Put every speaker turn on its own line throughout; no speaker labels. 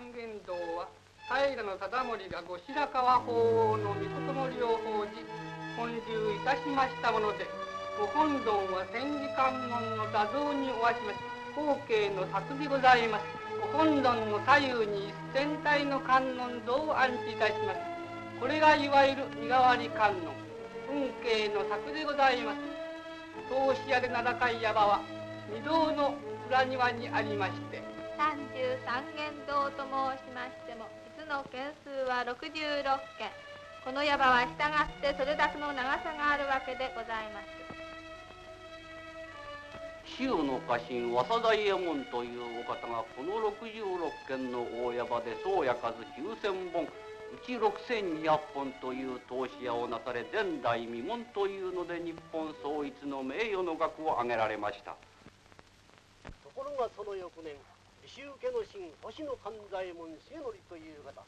三十三間堂は平忠盛が後白河法皇の御事盛りを報じ本流いたしましたものでご本尊は千里観音の座像におわします後継の作でございます。ご本尊の左右に一千体の観音像を安置いたします。これがいわゆる身代わり観音。運慶の作でございます。投資屋で名高い山は御堂の裏庭にありまして
三十三間堂と申しましても実の件数は六十六件。この山は従ってそれだけの長さがあるわけでございます。
紀州の家臣和佐大右衛門というお方がこの66軒の大山で総や数9,000本うち6,200本という投資屋をなされ前代未聞というので日本創立の名誉の額を挙げられました。
ところがその翌年紀州家の神星野勘左衛門重則という方。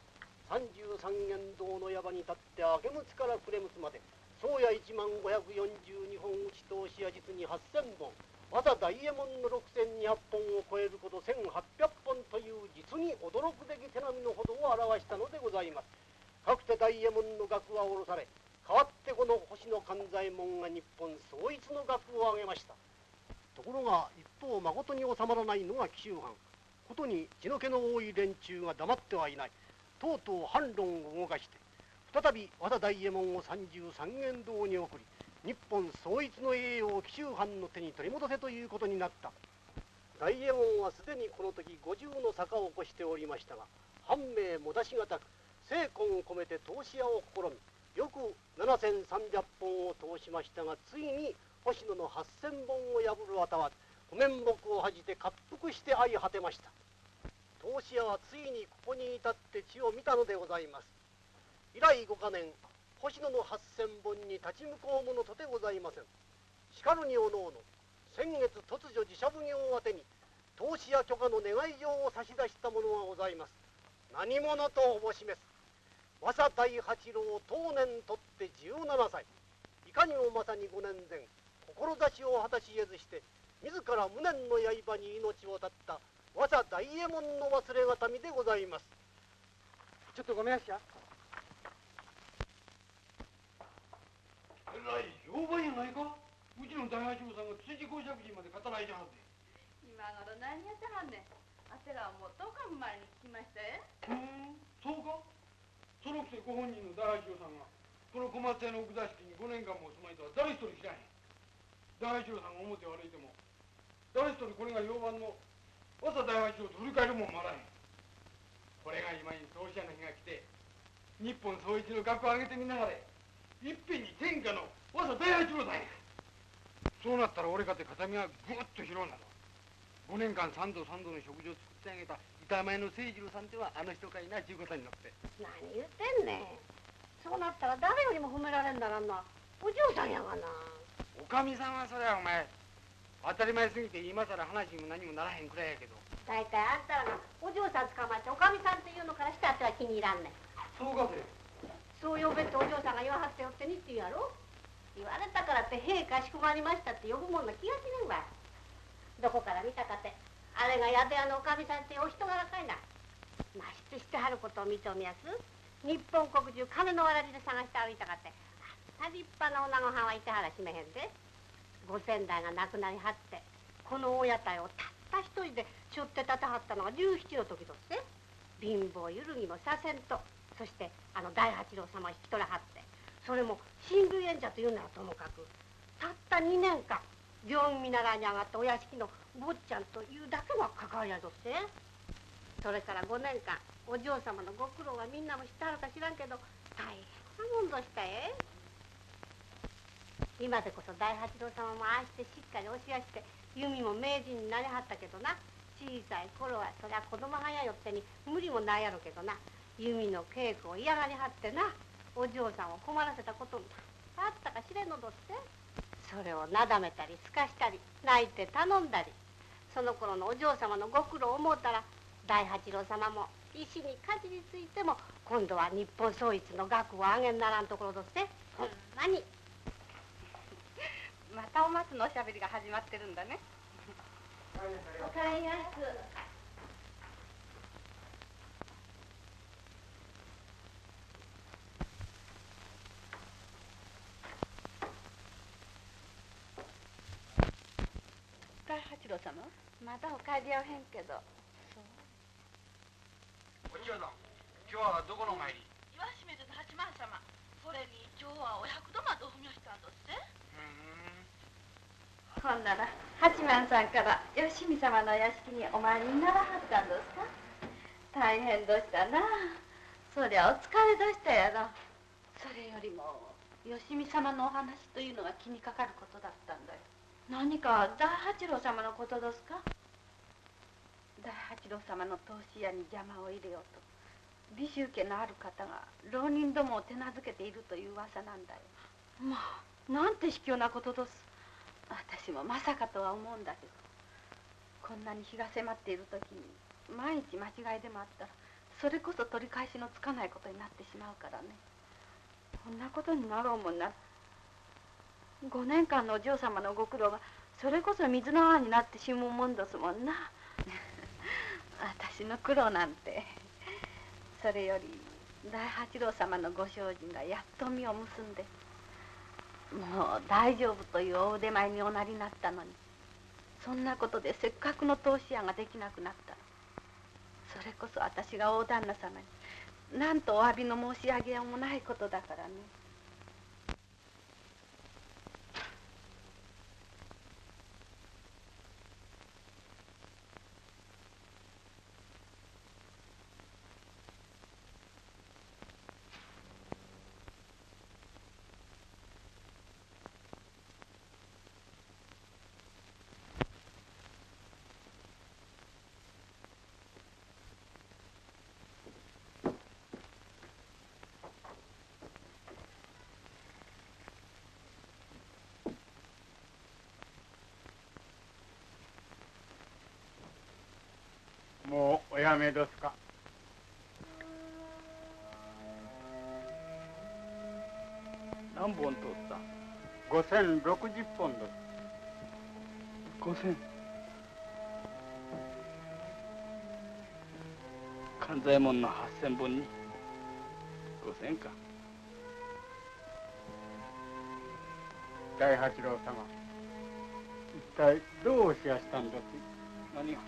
三十三間堂の山に立って明けむつから暮れむつまで宗谷一万五百四十二本打ち通しや実に八千本。また大右衛門の六千二百本を超えること千八百本という実に驚くべき手並みのほどを表したのでございます。かくて大右衛門の額は下ろされ代わってこの星野勘左衛門が日本総一の額を挙げました。ところが一方まことに収まらないのが紀州藩。ことに血の気の多い連中が黙ってはいない。とうとう反論を動かして再び和田大右衛門を三十三間堂に送り日本総一の栄誉を紀州藩の手に取り戻せということになった。大右衛門はすでにこの時五十の坂を起こしておりましたが藩名も出しがたく精魂を込めて投資屋を試みよく7300本を通しましたがついに星野の8000本を破るあたは湖面木を恥じて滑腹して相果てました。投資屋はついにここに至って血を見たのでございます。以来五か年星野の8000本に立ち向こうものとてございません。しかるにおのおの先月突如自社奉行宛てに投資屋許可の願い状を差し出したものがございます。何者とおぼしめす。和佐大八郎当年とって17歳。いかにもまさに5年前志を果たし得ずして自ら無念の刃に命を絶った和佐大右衛門の忘れがたみでございます。ちょっとごめんなさい。
えらい評判やないか。うちの大八郎さんが辻公爵人まで語らいじゃはって
今頃何やってはんねん。あてらはもう10日も前に聞きましたよ。
ふんそうかそのくせご本人の大八郎さんがこの小松屋の奥座敷に5年間も住まいとは誰一人知らへん。大八郎さんが表を歩いても誰一人これが評判の和佐大八郎と振り返るもんもあらへん。これが今に投資屋の日が来て日本総一の額を上げてみながらいっぺんに天下の和佐大八郎だんやそうなったら俺かて形見がぐっと広なる。5年間三度三度の食事を作ってあげた板前の清次郎さんってはあの人かいなちゅうことになって。
何言ってんねん。そうなったら誰よりも褒められんだらんな。お嬢さんやがな。
おかみさんはそれはお前当たり前すぎて今さら話にも何もならへんくらいやけど。
大体あんたらがお嬢さん捕まっておかみさんっていうのからしてあっては気に入らんねん。
そうかて。
そう呼べってお嬢さんが言わはってよってにって言うやろ？言われたからって「へえかしこまりました」って呼ぶもんな気がしねんわ。どこから見たかて。あれが宿屋のおかみさんってお人柄かいな。ましてしてはることを認めやす。日本国中金のわらじで探して歩いたかって。あんな立派な女御藩はいてはらしめへんでご先代が亡くなりはってこの大屋台をたった一人でしょって立てはったのが17の時とって貧乏ゆるぎもさせんとそしてあの大八郎様を引き取らはってそれも親類縁者というならともかくたった2年間病院見習いに上がったお屋敷の坊ちゃんというだけの関わりやぞって。それから5年間お嬢様のご苦労はみんなも知ってはるか知らんけど大変なもんどしたえ今でこそ大八郎様もああしてしっかり教やして弓も名人になりはったけどな。小さい頃はそりゃ子供がやよってに無理もないやろけどな。弓の稽古を嫌がりはってな。お嬢さんを困らせたこともあったか知れんのどって。それをなだめたりすかしたり泣いて頼んだり。その頃のお嬢様のご苦労を思うたら大八郎様も石にかじりついても今度は日本創立の額を上げんならんところどって。ほんまに。
またお松のおしゃべりが始まってるんだね。
おかえりやす。
八郎様。
まだお帰りやおへんけど。
そうお千代さん今日はどこのお参り？
岩清水八幡様それに今日はお百度までお踏みをしたんど
ほんなら八幡さんから吉見様の屋敷にお参りにならはったんですか？大変どしたな。そりゃお疲れどしたやろ。
それよりも吉見様のお話というのが気にかかることだったんだよ。
何か大八郎様のことですか？
大八郎様の投資屋に邪魔を入れようと美州家のある方が浪人どもを手なずけているという噂なんだよ。
まあなんて卑怯なことです
私もまさかとは思うんだけどこんなに日が迫っている時に万一間違いでもあったらそれこそ取り返しのつかないことになってしまうからね。
こんなことになろうもんなら5年間のお嬢様のご苦労がそれこそ水の泡になってしむもんですもんな。
私の苦労なんてそれより大八郎様のご精進がやっと実を結んでもう大丈夫という大腕前におなりになったのにそんなことでせっかくの投資屋ができなくなったそれこそ私が大旦那様になんとお詫びの申し上げようもないことだからね。
もうおやめですか。
何本取った
？5060本です。
五千。勘左衛門の八千本に。五千か。
大八郎様。一体どうおしやしたんです
何が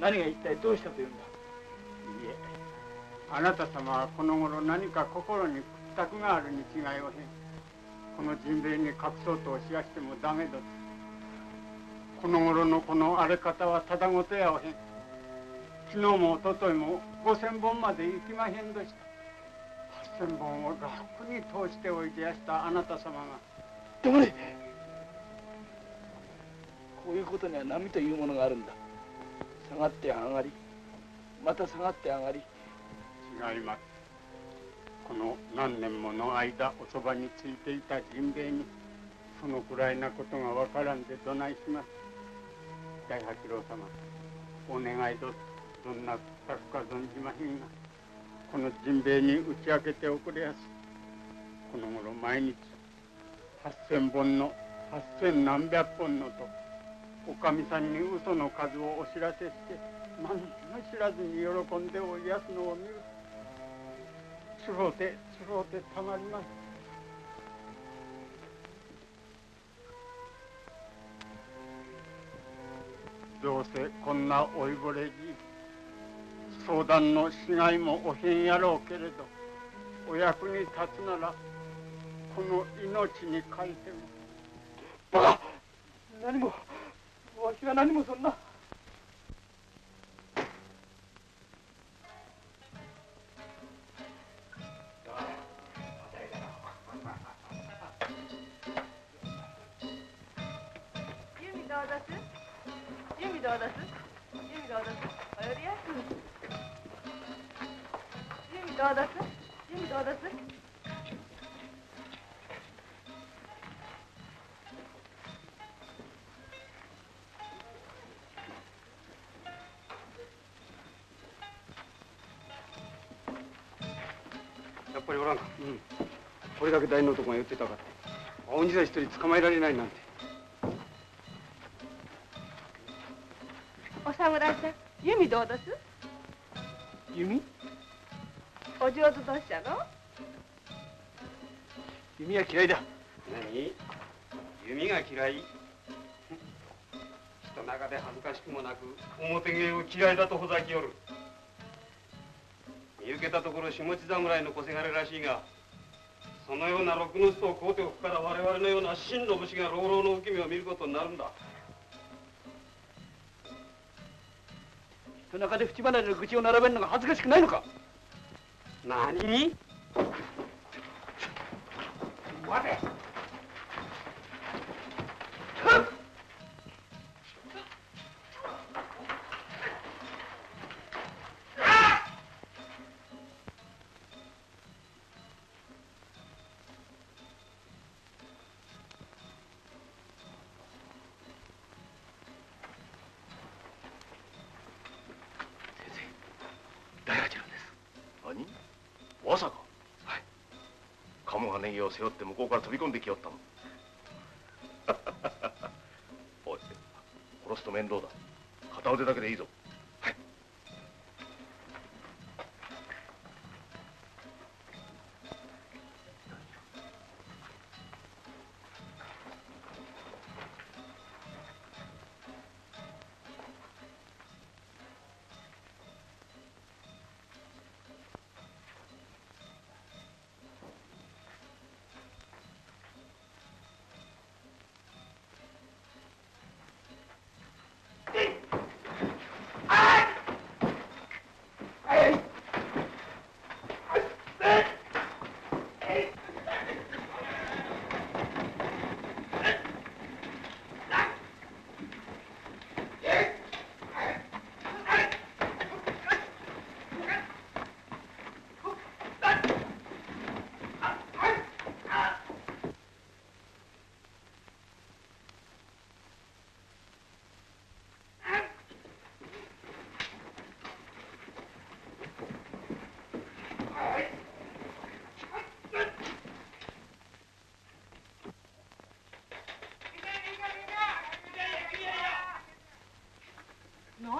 何が一体どうしたというんだ？
あなた様はこの頃何か心に屈託があるに違いをへん。この人兵衛に隠そうとおしやしてもダメですこの頃のこの荒れ方はただごとやおへん。昨日も一昨日も5000本まで行きまへんどした。8000本を楽に通しておいでやしたあなた様が。
黙れ。こういうことには波というものがあるんだ。下がって上がりまた下がって上がり。
違いますこの何年もの間おそばについていた人兵衛にそのくらいなことがわからんでどないします。大八郎様お願いどどんな策か存じまへんがこの人兵衛に打ち明けておくれやす。この頃毎日8,000本の8,000何百本のとおかみさんに嘘の数をお知らせして何も知らずに喜んでおいやすのを見る。つろうてつろうてたまります。どうせこんな老いぼれじ相談のしがいもおへんやろうけれどお役に立つならこの命に書いても。
バカ！何もわしは何もそんな。
ユミどうだすユミどうだすやユミどうだすユミどうだす
やっぱりおらんか。うん。これだけ大の男が言ってたかって。青鬼座一人捕まえられないなんて。
侍さんユミどうだす？
弓？
お上手どうしたの？
弓は嫌いだ。
何？弓が嫌い？人中で恥ずかしくもなく表芸を嫌いだとほざきよる。見受けたところ下地侍の小せがれらしいがそのような六の巣を買うておくから我々のような真の武士が老老の受け身を見ることになるんだ
夜中で縁離れの愚痴を並べるのが恥ずかしくないのか？
何？
まさか。はい。鴨がネギを背負って向こうから飛び込んできよったの。おい殺すと面倒だ。片腕だけでいいぞ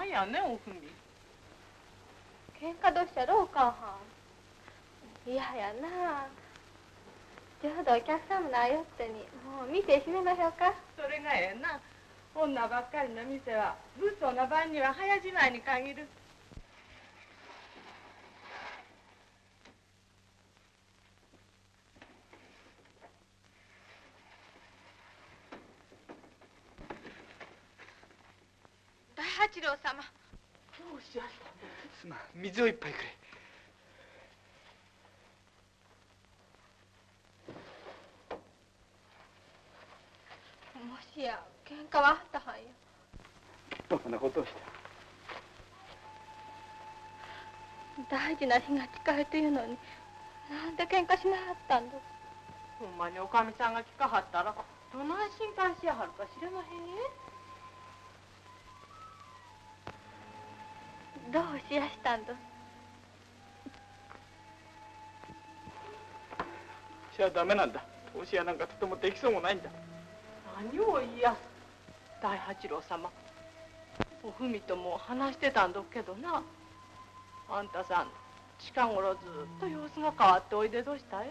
んやねんおふみ。
喧嘩どうしたろうかはん。嫌やな。ちょうどお客様のあよってに。もう店閉めましょうか。
それがええな。女ばっかりの店は物騒な晩には早じまいに限る
大八郎様
どうしやしたん
水を一杯くれ。
もしや喧嘩はあったはんよ
バカなことをした？
大事な日が近いというのになんで喧嘩しなはったんだ？
ほんまにおかみさんが聞かはったらどない心配しやはるか知れまへんえ
どうしやしたんだ
しちゃダメなんだ。投資屋なんかとてもできそうもないんだ。
何を言いやす大八郎様。おふみとも話してたんどっけどな。あんたさん近頃ずっと様子が変わっておいでどうしたい？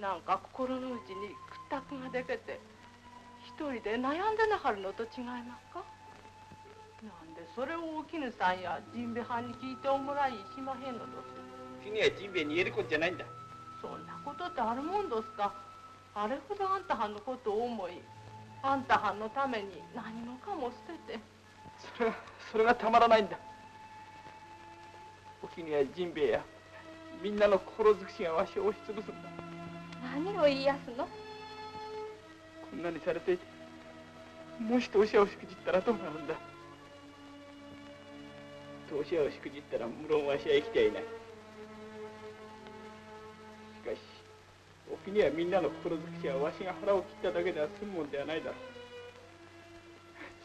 なんか心の内に屈託がでけて一人で悩んでなはるのと違いますか？それをお絹さんや神兵衛藩に聞いておもらいしまへんのどす。
君はジンベエに言えることじゃないんだ。
そんなことってあるもんどすか。あれほどあんたはんのことを思いあんたはんのために何もかも捨てて。
それがそれがたまらないんだ。おきにやジンベエやみんなの心尽くしがわしを押しつぶすんだ。
何を言いやすの？
こんなにされていてもし投資屋をしくじったらどうなるんだ？投資屋をしくじったら無論わしは生きてはいない。しかしおきにはみんなの心尽くしはわしが腹を切っただけでは済むもんではないだろう。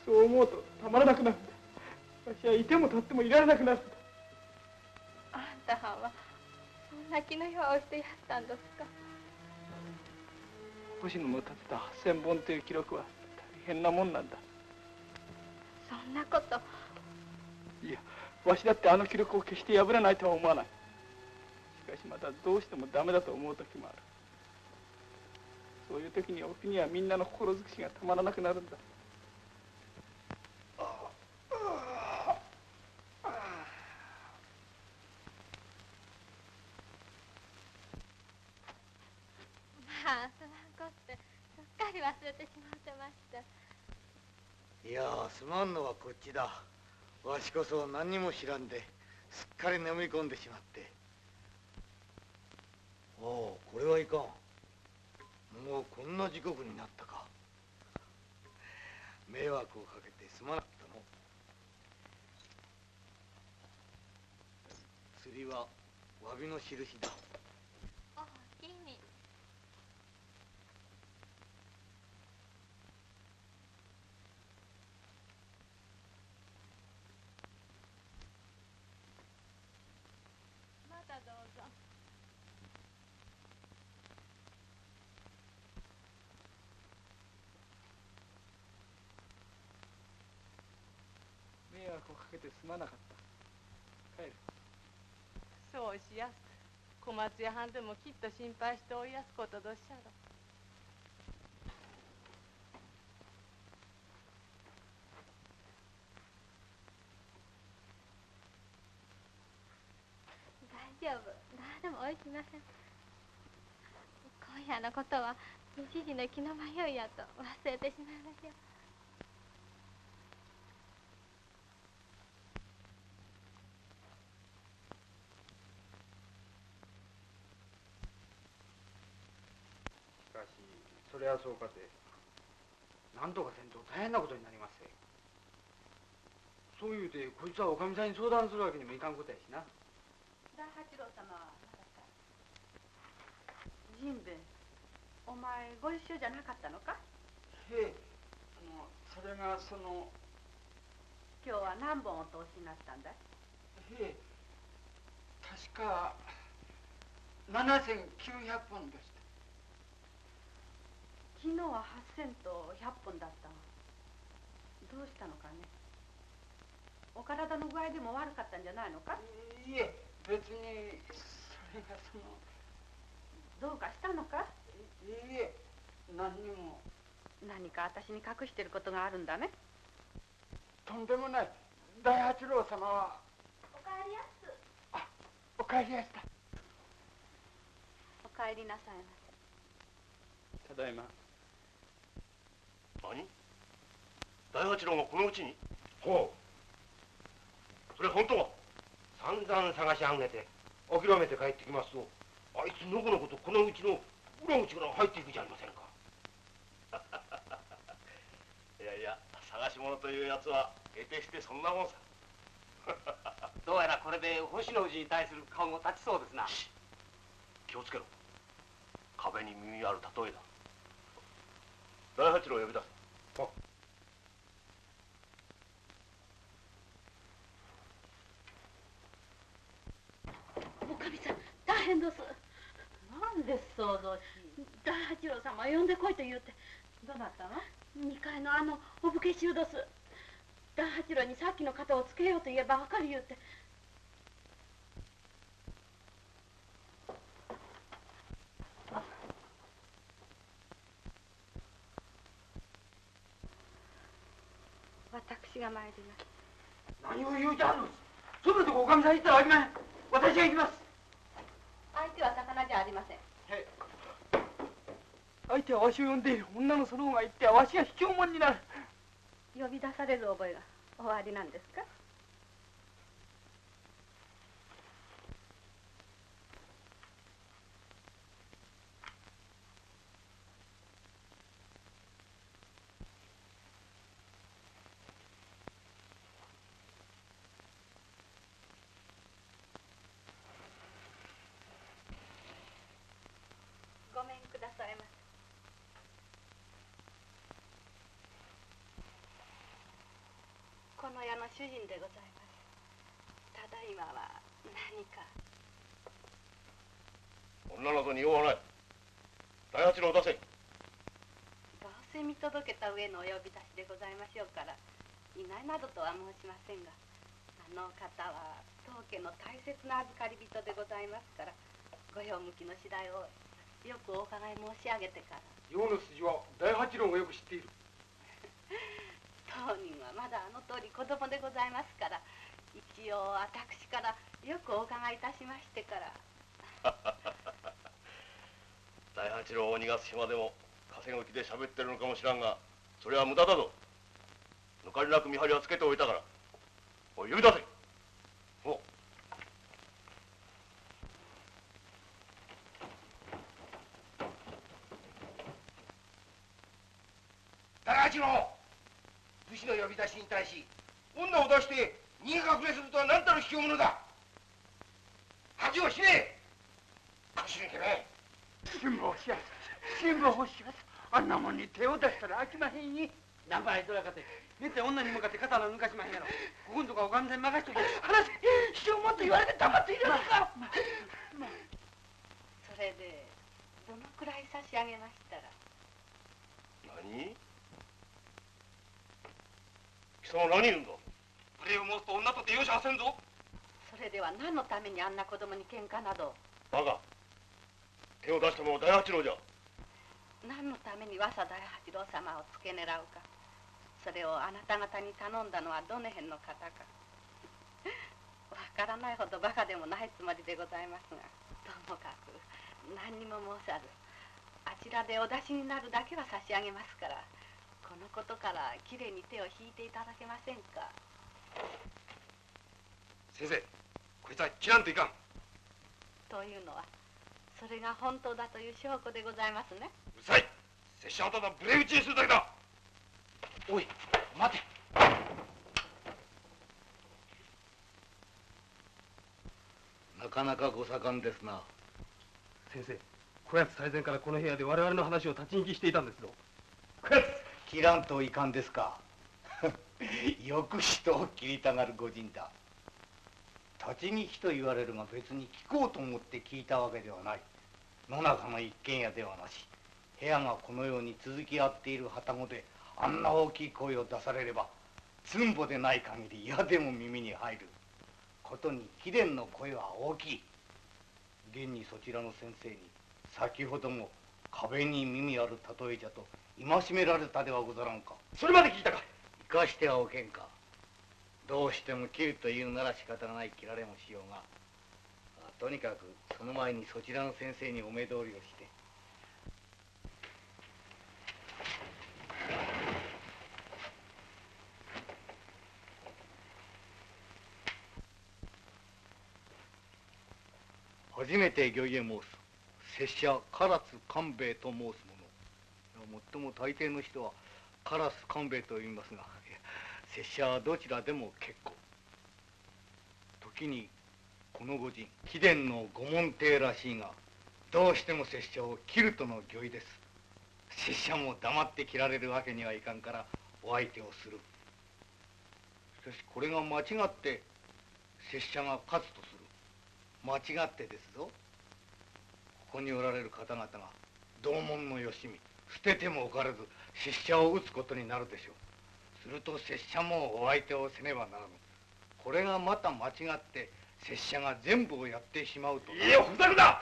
そう思うとたまらなくなるんだ。わしはいても立ってもいられなくなるんだ。
あんたはんはそんな気の用をしてやったんですか？
星野の立てた8,000本という記録は大変なもんなんだ。
そんなこと。
いやわしだってあの記録を決して破らないとは思わない。しかしまたどうしてもダメだと思う時もある。そういう時におきはみんなの心づくしがたまらなくなるんだ。
いやすまんのはこっちだ。わしこそ何にも知らんですっかり眠り込んでしまって。おおこれはいかん。もうこんな時刻になったか。迷惑をかけてすまなかったの。釣りは詫びの印だ
おおきにまたどうぞ
迷惑をかけてすまなかった。帰る。
そうしやす小松屋はんでもきっと心配しておいやすことどっしゃろ。
大丈夫。何でもおいしません。今夜のことは一時の気の迷いやと忘れてしまいましょう
しかしそれはそうかて。なんとかせんと大変なことになりますぜ。そう言うてこいつはおかみさんに相談するわけにもいかんことやしな。
大八郎様はまだかジンベエお前ご一緒じゃなかったのか？
へえあのそれがその
今日は何本お通しになったんだい？
へえ確か7900本でした
昨日は8000と100本だった。がどうしたのかね。お体の具合でも悪かったんじゃないのか。
いえ別にそれがその。
どうかしたのか。
いいえ何にも。
何か私に隠してることがあるんだね。
とんでもない。大八郎様は。
おかえりやす。
お帰りやした。
おかえりなさいま
ただいま
何？大八郎がこのうちに？
ほ
それ本当か
散々探し上げて諦めて帰ってきますとあいつのこのことこのうちの裏口から入っていくじゃありませんか。
いやいや探し物というやつは得てしてそんなもんさ。
どうやらこれで星の氏に対する顔も立ちそうですな。
気をつけろ。壁に耳ある例えだ。大八郎を呼び出せ
おかみさん大変です
なんで想像し
大八郎様呼んでこいと言うて
どうなったの
？2階のあのお武家衆どす。大八郎にさっきの肩をつけようと言えば分かる言うて。私が参ります。
何を言うじゃんのそんなとこおかみさん行ったらあきまへん私が行きます
相手は魚じゃありません
相手はわしを呼んでいる女のその方が言ってはわしが卑怯者になる。
呼び出される覚えがおありなんですかごめんくださいませこの家の主人でございますただいまは何か
女などに用はない大八郎を出せ
どうせ見届けた上のお呼び出しでございましょうから。いないなどとは申しませんがあの方は当家の大切な預かり人でございますからご用向きの次第をよくお伺い申し上げてから。
用の筋は大八郎がよく知っている。
当人はまだあの通り子供でございますから一応私からよくお伺いいたしましてから。
大八郎を逃がす暇でも稼ぐ気で喋ってるのかもしらんがそれは無駄だぞ。抜かりなく見張りはつけておいたから。おい呼び出せ。おう。
大八郎武士の呼び出しに対し女を出して逃げ隠れするとは何たる卑怯者だ。恥をしねえ腰抜けめ。
辛抱しやす辛抱しやすあんなもんに手を出したら飽きまへんに。
ナンパへとやかてめった女に向かって刀抜かしまへんやろ。ここんとこおかみさんに任しとけ。話せしようもっと言われて黙っているのか、
それでどのくらい差し上げましたら。
何？貴様何言うんだ？
あれを申すと女とて容赦はせんぞ。
それでは何のためにあんな子供に喧嘩など。
バカ。手を出したのは大八郎じゃ。
何のために和佐大八郎様を付け狙うかそれをあなた方に頼んだのはどの辺の方か。わからないほどバカでもないつもりでございますが。ともかく何にも申さずあちらでお出しになるだけは差し上げますからこのことからきれいに手を引いていただけませんか。
先生こいつは切らんといかん。
というのはそれが本当だという証拠でございますね。
うるさい。拙者はただ無礼打ちにするだけだ
おい待て。
なかなかご盛んですな。
先生こやつ最前からこの部屋で我々の話を立ち聞きしていたんですぞ。
切らんといかんですか。よく人を切りたがる御人だ。立ち聞きと言われるが別に聞こうと思って聞いたわけではない。野中の一軒家ではなし部屋がこのように続き合っている旅籠であんな大きい声を出されればつんぼでない限り嫌でも耳に入る。ことに貴殿の声は大きい。現にそちらの先生に先ほども壁に耳ある例えじゃと戒められたではござらんか。
それまで聞いたか。
生かしてはおけんか。どうしても切るというなら仕方ない切られもしようが。とにかくその前にそちらの先生にお目通りをして初めて御家申す拙者唐津官兵衛と申す者。もっとも大抵の人は唐津官兵衛と言いますが 拙者はどちらでも結構。時にこの御人貴殿の御門弟らしいがどうしても拙者を切るとの御意です。拙者も黙って切られるわけにはいかんからお相手をする。しかしこれが間違って拙者が勝つとする。間違ってですぞ。ここにおられる方々が同門のよしみ捨ててもおかれず拙者を撃つことになるでしょう。すると拙者もお相手をせねばならぬ。これがまた間違って拙者が全部をやってしまうと
いやふざけだ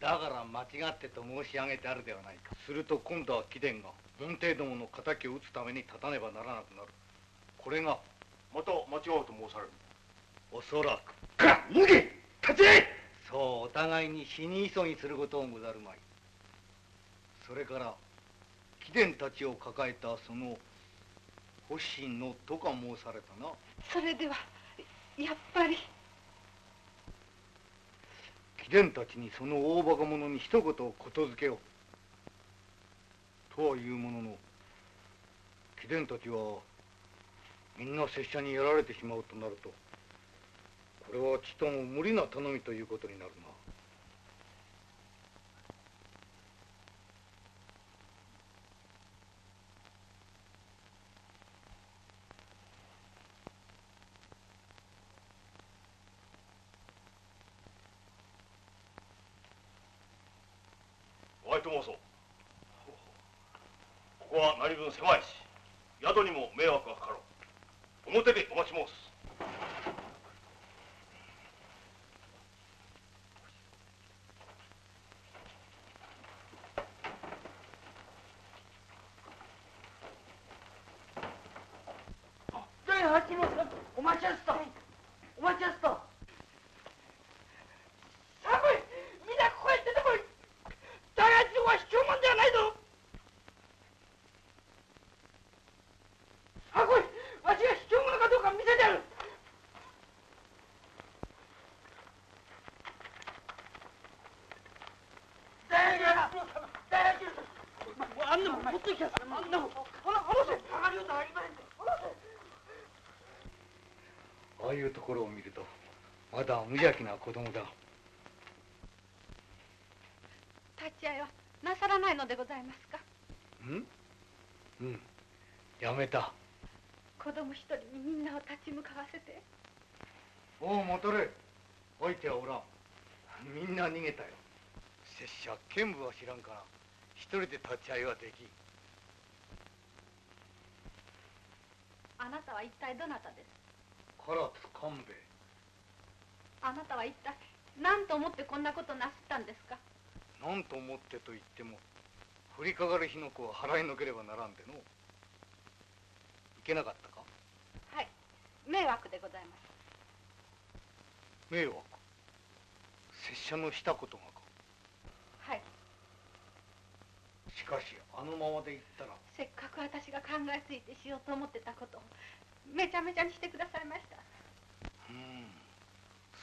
だから間違ってと申し上げてあるではないか。すると今度は貴殿が門弟どもの敵を討つために立たねばならなくなる。これが
また間違うと申される。
おそらく
か脱げ立ち
そうお互いに死に急ぎすることをござるまい。それから貴殿たちを抱えたその星野とか申されたな。
それではやっぱり。
貴殿たちにその大バカ者に一言ことづけよ。うとはいうものの貴殿たちはみんな拙者にやられてしまうとなるとこれはちとも無理な頼みということになるな。
お相と申そう。ここは何分狭いし宿にも迷惑がかかろう。表でお待ち申す
大八郎さんお待ちやすとお待ちやすと寒いみんなここへ出てこい大
あいうところを見るとまだ。無邪気な子供だ。
立ち会いはなさらないのでございますか？
うん？うん。やめた。
子供一人にみんなを立ち向かわせて。
おう戻れ。置いてはおらん。みんな逃げたよ。拙者剣舞は知らんから。一人で立ち会いはできん。
あなたは一体どなたです？
唐津勘兵衛
あなたは一体何と思ってこんなことなすったんですか？
何と思ってと言っても降りかかる火の粉は払いのければならんでの。いけなかったか？
はい。迷惑でございます。
迷惑？拙者のしたことがか？
はい。
しかしあのままで言ったら。
せっかく私が考えついてしようと思ってたことをめちゃめちゃにしてくださいました。
うん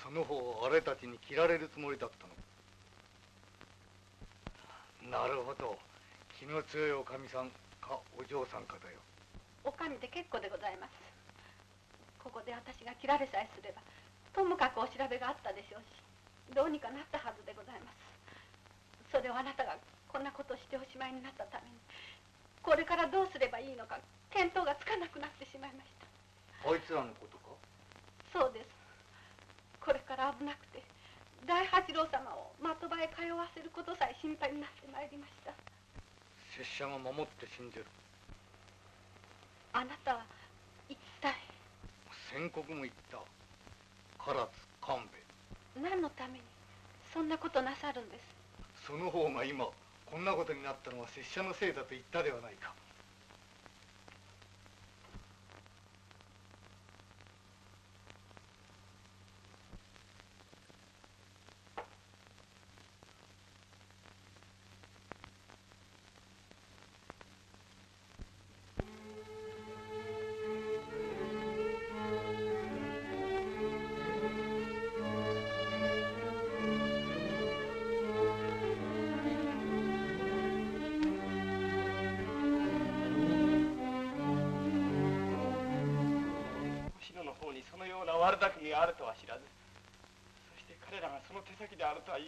その方あれたちに切られるつもりだったの。なるほど。気の強いおかみさんかお嬢さんかだよ。
おかみで結構でございます。ここで私が切られさえすればともかくお調べがあったでしょうしどうにかなったはずでございます。それをあなたがこんなことをしておしまいになったためにこれからどうすればいいのか見当がつかなくなってしまいました。
あいつらのことか？
そうですこれから危なくて大八郎様を的場へ通わせることさえ心配になってまいりました。
拙者が守って死んでる。
あなたは一体？
宣告も言った。唐津勘兵衛。
何のためにそんなことなさるんです？
その方が今こんなことになったのは拙者のせいだと言ったではないか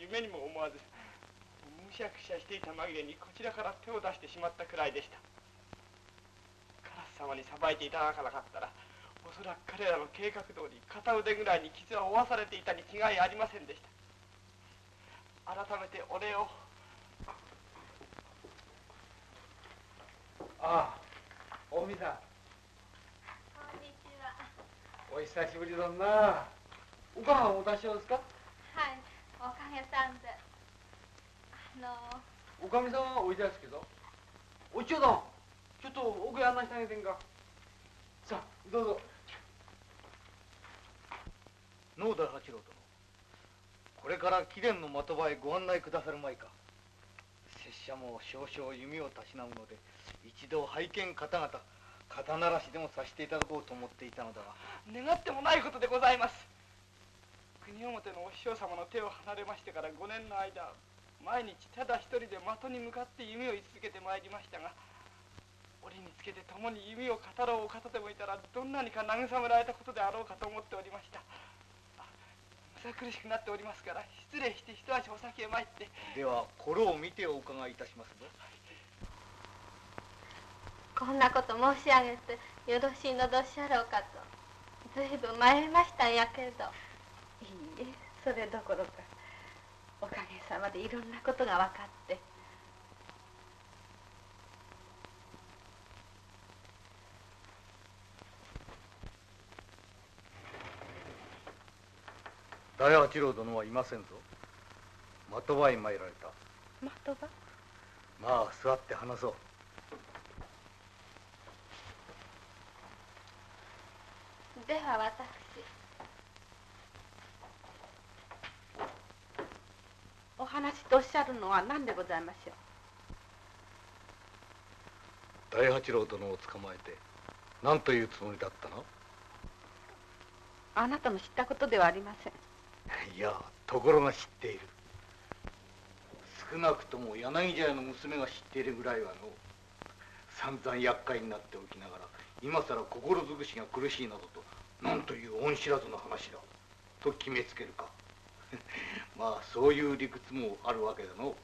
夢にも思わずむしゃくしゃしていた紛れにこちらから手を出してしまったくらいでした。カラス様にさばいていただかなかったらおそらく彼らの計画通り片腕ぐらいに傷は負わされていたに違いありませんでした。改めてお礼を。
ああ大見さん。
こんにちは。
お久しぶりだな。お母さんお達しですか？
はいおかげさんで。あの。
おかみさんはおいでですけど。おいちょうだんちょっと奥へ案内してあげてんか。さあどうぞ。
農大八郎殿これから貴殿の的場へご案内くださるまいか。拙者も少々弓をたしなむので一度拝見方々肩慣らしでもさせていただこうと思っていたのだが
願ってもないことでございます。国表のお師匠様の手を離れましてから5年の間毎日ただ一人で的に向かって弓を居続けてまいりましたが折につけて共に弓を語ろうお方でもいたらどんなにか慰められたことであろうかと思っておりました。あむさ苦しくなっておりますから失礼して一足お先へ参って。
ではこれを見てお伺いいたしますぞ。
こんなこと申し上げてよろしいのでおっしゃろうかと。ずいぶん迷いましたんやけどそれどころかおかげさまでいろんなことが分かって。
大八郎殿はいませんぞ。的場へ参られた。
的場？
まあ座って話そう。
では私
お話とおっしゃるのは何でございましょう？
大八郎殿を捕まえて何というつもりだったの？
あなたの知ったことではありません。
いやところが知っている。少なくとも柳茶屋の娘が知っているぐらいはの散々厄介になっておきながら今さら心尽くしが苦しいなどとなんという恩知らずの話だと決めつけるかまあそういう理屈もあるわけだの。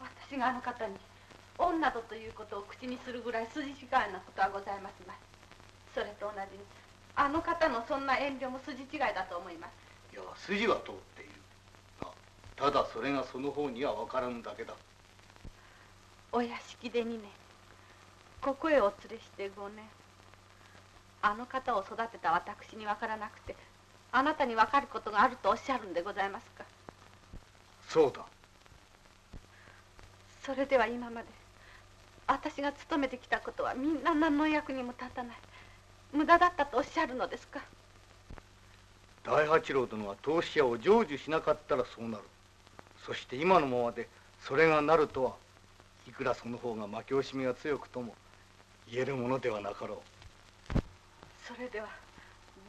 私があの方に女とということを口にするぐらい筋違いなことはございますまい。それと同じにあの方のそんな遠慮も筋違いだと思います。
いや筋は通っている。がただそれがその方には分からんだけだ。
お屋敷で2年。ここへお連れして5年。あの方を育てた私に分からなくてあなたに分かることがあるとおっしゃるんでございますか？
そうだ。
それでは今まで私が勤めてきたことはみんな何の役にも立たない。無駄だったとおっしゃるのですか？
大八郎殿は投資屋を成就しなかったらそうなる。そして今のままでそれがなるとはいくらその方が負け惜しみが強くとも言えるものではなかろう。
それでは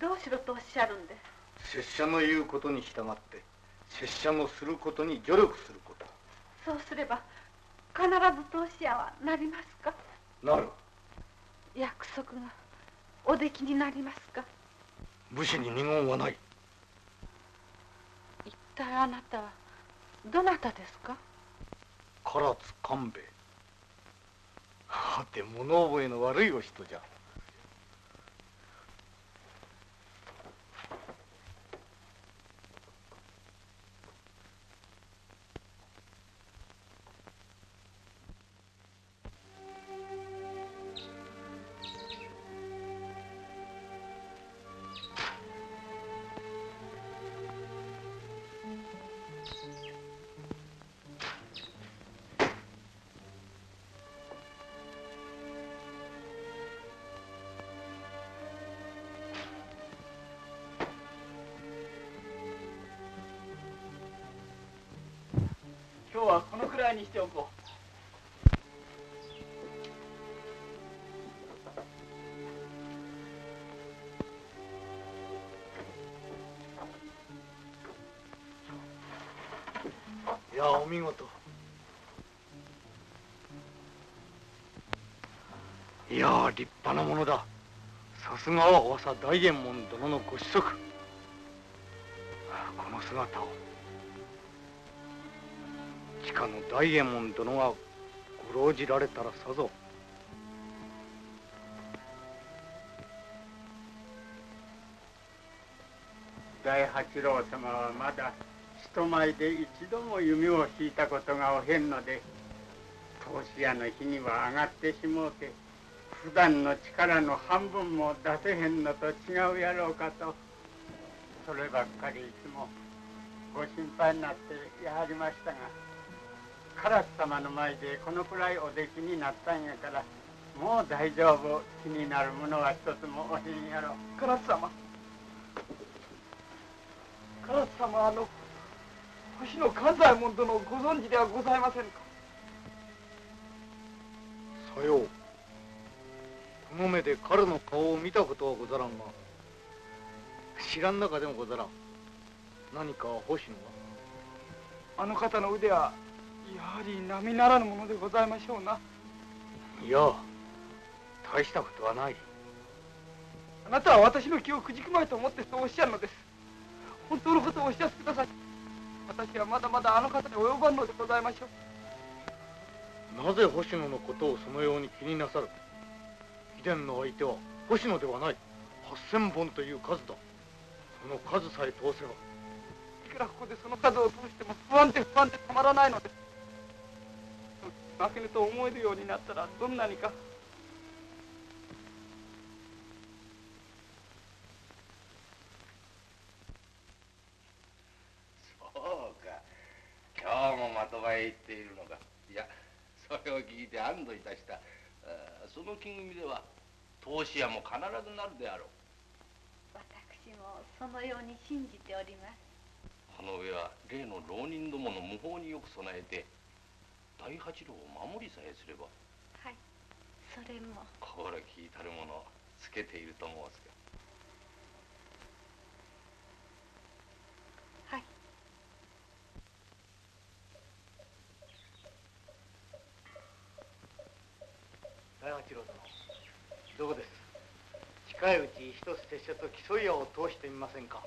どうしろとおっしゃるんで？
拙者の言うことに従って拙者のすることに助力すること。
そうすれば必ず投資屋はなりますか？
なる。
約束がおできになりますか？
武士に二言はない。
一体あなたはどなたですか？
唐津官兵衛。はて物覚えの悪いお人じゃ
らいにしておこ
いやお見事。いや立派なものだ。さすがは大佐大右衛門殿のご子息。この姿を。大右衛門殿がご浪じられたらさぞ。
大八郎様はまだ人前で一度も弓を引いたことがおへんので投資屋の日には上がってしもうて普段の力の半分も出せへんのと違うやろうかとそればっかりいつもご心配になってやはりましたが。唐津様の前でこのくらいお出来になったんやからもう大丈夫。気になるものは一つもおへんやろ。
う唐津様。唐津様あの星野関西門殿をご存知ではございませんか？
さよう。この目で彼の顔を見たことはござらんが知らん中でもござらん。何か星野
は？あの方の腕はやはり並ならぬものでございましょうな。い
や大したことはない。
あなたは私の気をくじくまいと思ってそうおっしゃるのです。本当のことをおっしゃってください。私はまだまだあの方に及ばんのでございましょ
う。なぜ星野のことをそのように気になさる？貴殿の相手は星野ではない。八千本という数だ。その数さえ通せば。
いくらここでその数を通しても不安で不安でたまらないのです負けぬと思えるようになったらどんなにか。
そうか。今日も的場へ行っているのか。いやそれを聞いて安堵いたした。その木組みでは投資屋も必ずなるであろう。
私もそのように信じております。
この上は例の浪人どもの無法によく備えて大八郎を守りさえすれば
はいそれも。
心聞いたるものつけていると申すか。
はい。
大八郎殿どうです？近いうち一つ拙者と競い合を通してみませんか？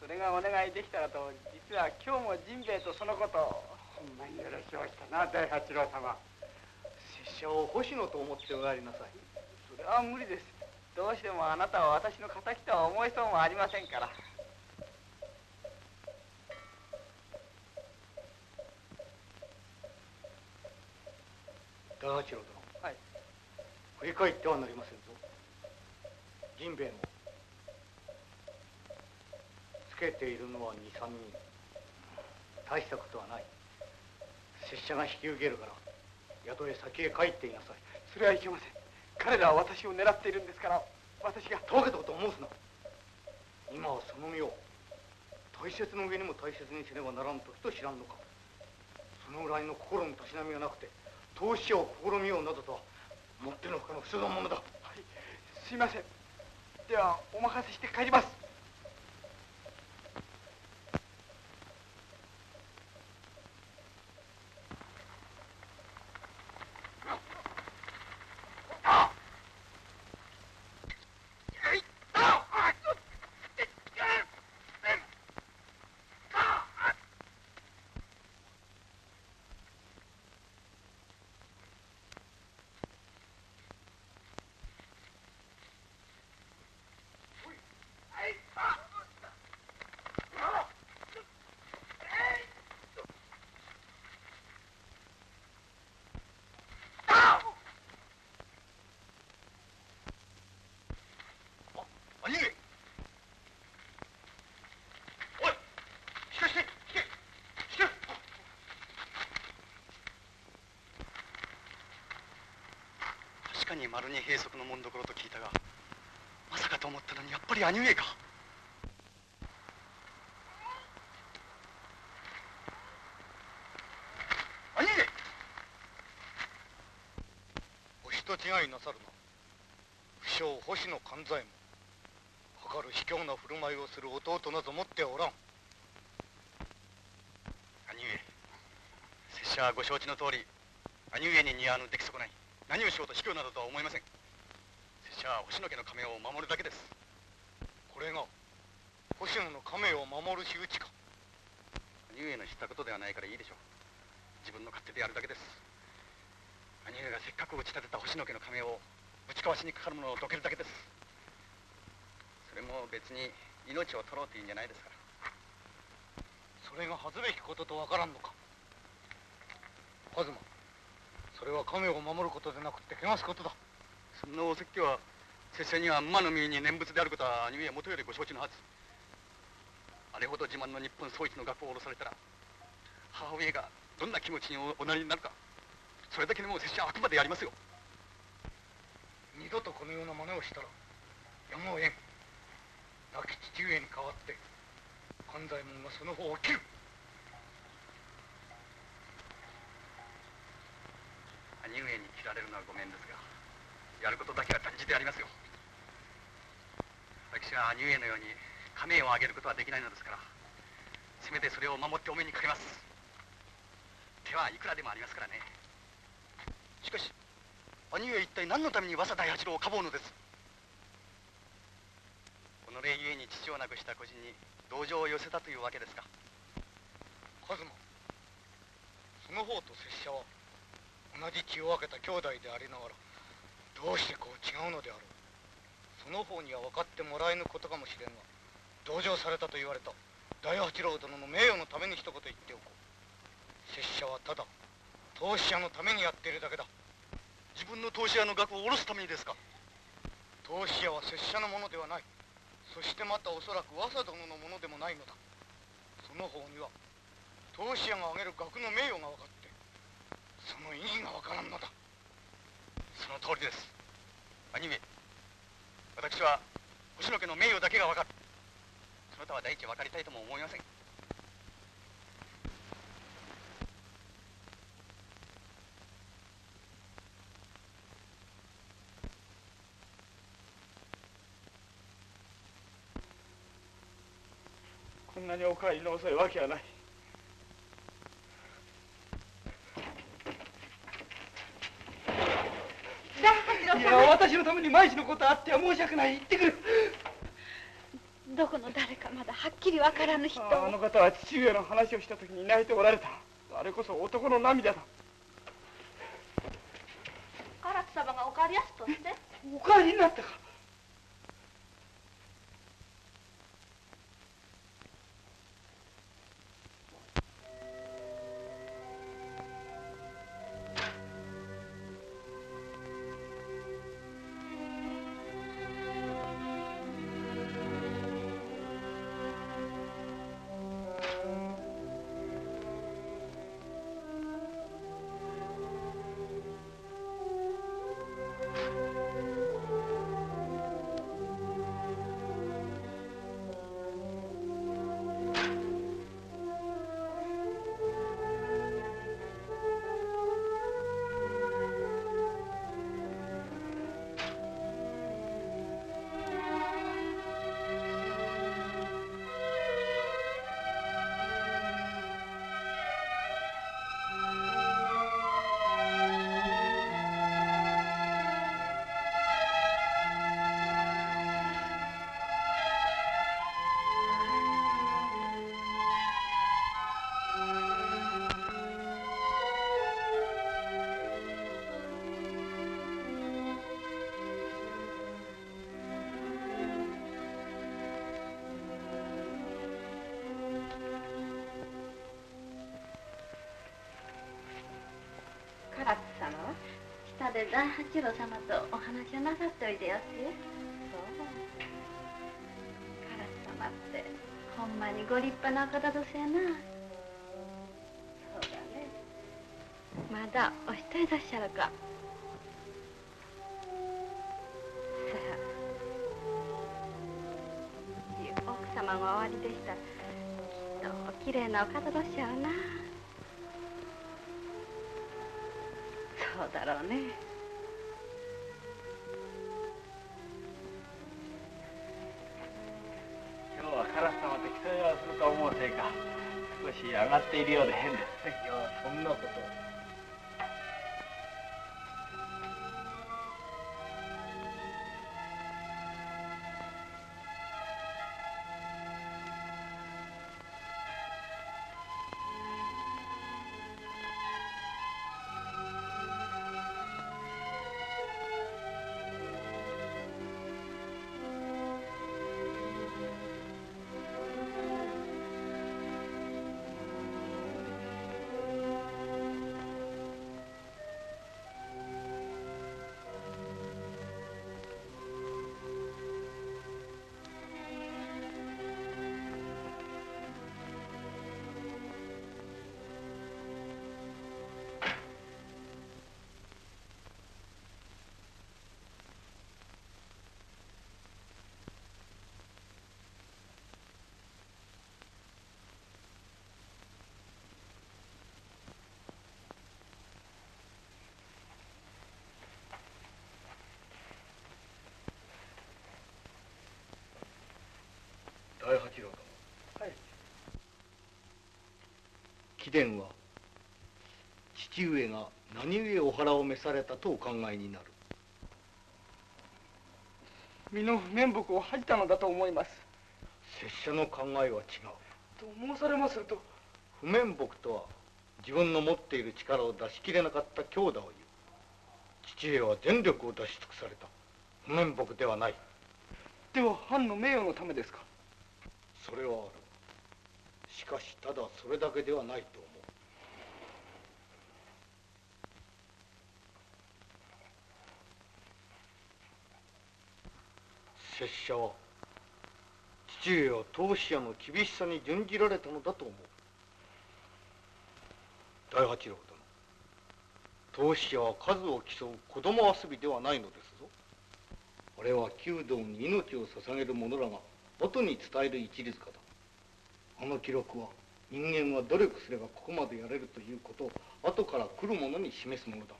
それがお願いできたらと実は今日もジンベエとそのことを
ほんまによろしおしたな大八郎様。
拙者を星野と思っておられなさい。
それは無理です。どうしてもあなたは私の敵とは思いそうもありませんから。
大八郎殿。
はい。
振り返ってはなりませんぞ。ジンベエも。つけているのは23人。大したことはない拙者が引き受けるから宿へ先へ帰っていなさい。
それはいけません。彼らは私を狙っているんですから私が
とぼけたことを申すな。今はその身を大切の上にも大切にせねばならん時と知らんのか。そのぐらいの心のたしなみがなくて投資を試みようなどとはもってのほかの不正なものだ。
はい。すいません。ではお任せして帰ります
兄上おい引かして引け引け
確かに丸に閉塞の紋所と聞いたがまさかと思ったのにやっぱり兄上か。
兄上！お人違いなさるな。不肖星野勘左衛門。かる卑怯な振る舞いをする弟など持っておらん。
兄上拙者はご承知の通り兄上に似合わぬ出来損ない。何をしようと卑怯などとは思いません。拙者は星野家の亀を守るだけです。
これが星野の亀を守る仕打ちか。
兄上の知ったことではないからいいでしょう。自分の勝手でやるだけです。兄上がせっかく打ち立てた星野家の亀をぶちかわしにかかるものをどけるだけです。それも別に命を取ろうというんじゃないですから。
それが恥ずべきこととわからんのか。カズマそれは亀を守ることでなくて汚すことだ。
そんなお説教は拙者には馬の耳に念仏であることは兄上はもとよりご承知のはず。あれほど自慢の日本総一の学校を下ろされたら母上がどんな気持ちにおなりになるかそれだけでも拙者はあくまでやりますよ。
二度とこのような真似をしたらやむをえん。亡き父上に代わって勘左衛門がその方を切る。
兄上に切られるのはごめんですがやることだけは断じてやりますよ。私は兄上のように亀をあげることはできないのですからせめてそれを守ってお目にかけます。手はいくらでもありますからね。しかし兄上一体何のために早稲田八郎をかぼうのです？己ゆえに父を亡くした孤児に同情を寄せたというわけですか。
カズマその方と拙者は同じ血を分けた兄弟でありながらどうしてこう違うのであろう。その方には分かってもらえぬことかもしれんが同情されたと言われた大八郎殿の名誉のために一言言っておこう。拙者はただ投資屋のためにやっているだけだ。
自分の投資屋の額を下ろすためにですか。
投資屋は拙者のものではない。そしてまたおそらく和佐殿のものでもないのだ。その方には投資屋が挙げる額の名誉が分かってその意義が分からんのだ。
その通りです。兄上私は星野家の名誉だけが分かる。そなたは第一分かりたいとも思いません。
こんなにお帰りの遅いわけはないいや私のために毎日のことあっては申し訳ない。言ってくる。
どこの誰かまだはっきりわからぬ人
ああの方は父上の話をした時に泣いておられた。あれこそ男の涙だ。
唐津様がお帰りやすとって。
お帰りになったか
で大八郎様とお話をなさっておいでやすよそう唐津様ってほんまにご立派なお方どすやな。そうだね。まだお一人だっしゃるか。さあ奥様がおありでしたきっとおきれいなお方どっしゃるな。そうだろうね。
貴殿は父上が何故お腹を召されたとお考えになる？
身の不面目を恥じたのだと思います。
拙者の考えは違う。
と申されますると？
不面目とは自分の持っている力を出し切れなかった強打を言う。父上は全力を出し尽くされた。不面目ではない。
では藩の名誉のためですか？
それはあるしかしただそれだけではないと思う。拙者は父上は当主屋の厳しさに準じられたのだと思う。大八郎殿当主屋は数を競う子供遊びではないのですぞ。あれは弓道に命を捧げる者らが元に伝える一律かだあの記録は人間は努力すればここまでやれるということを後から来る者に示すものだ。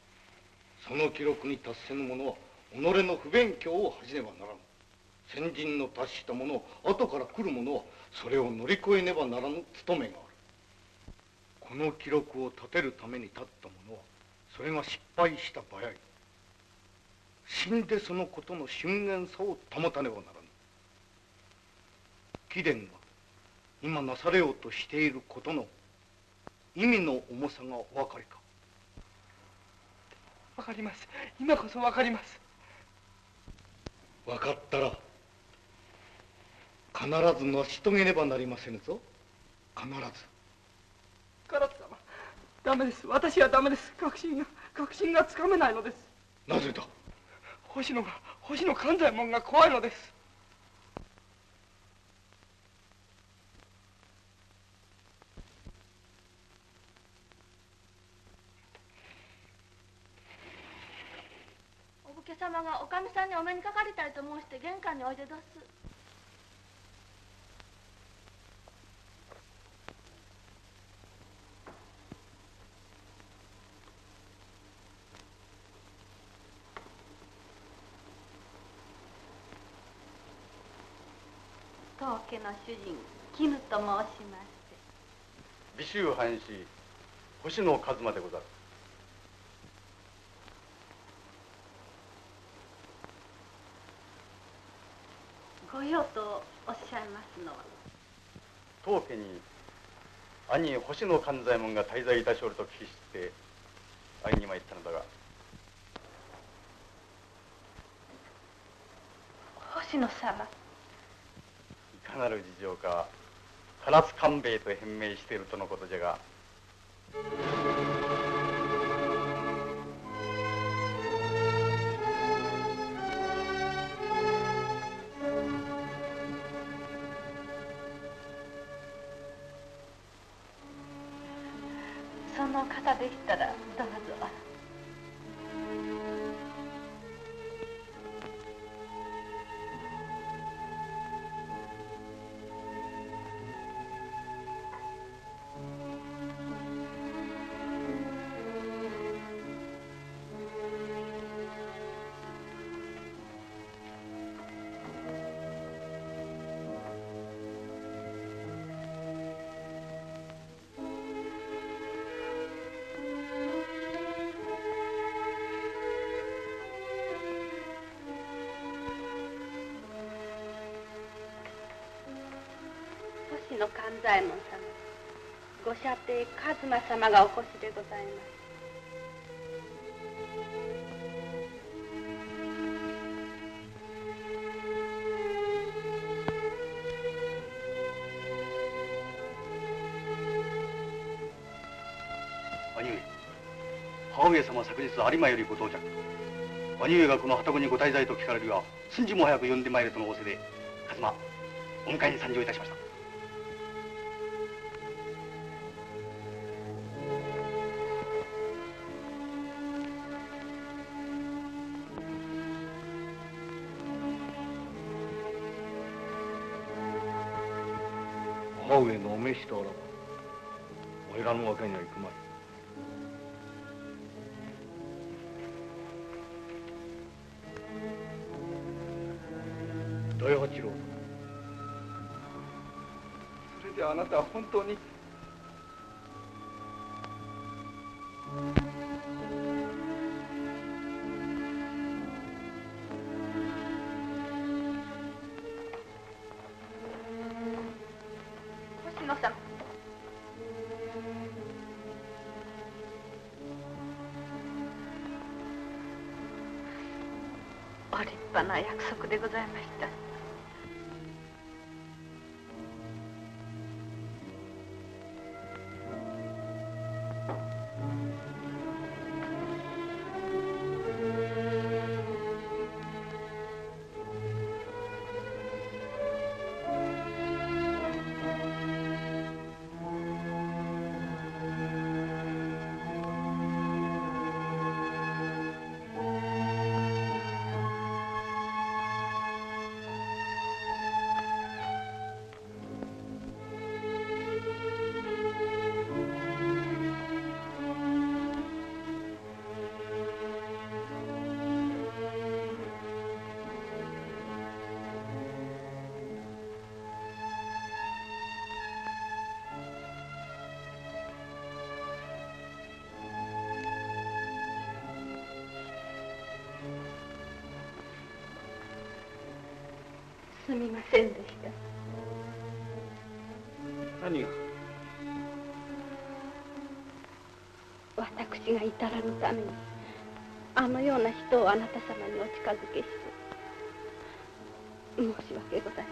その記録に達せぬ者は己の不勉強を恥じねばならぬ。先人の達した者を後から来る者はそれを乗り越えねばならぬ務めがある。この記録を立てるために立った者はそれが失敗した場合死んでそのことの瞬間さを保たねばならぬ。貴殿が今なされようとしていることの意味の重さがお分かりか？
わかります。今こそわかります。
分かったら必ず成し遂げねばなりませぬぞ。必ず。
唐津様ダメです。私はダメです。確信が確信がつかめないのです。
なぜだ？
星野が星野勘左衛門が怖いのです
家様がおかみさんにお目にかかりたいと申して玄関においでどす。当家の主人絹と申しまして。
美州藩士星野一馬でござる
ご用とおっしゃいますのは
当家に兄星野勘左衛門が滞在いたしおると聞き知って会いに参ったのだが。
星野様。
いかなる事情か唐津官兵衛と変名しているとのことじゃが
左衛門様ご舎弟一馬様がお越しでございます
兄上母上様は昨日有馬よりご到着。兄上がこの旅籠にご滞在と聞かれるが寸時も早く呼んでまいれとの仰せで一馬お迎えに参上いたしました。
しておらばおいらのわけにはいくまい。大八郎。
それであなたは本当に
な約束でございました。
が
至らぬためにあのような人をあなた様にお近づけして申し訳ございま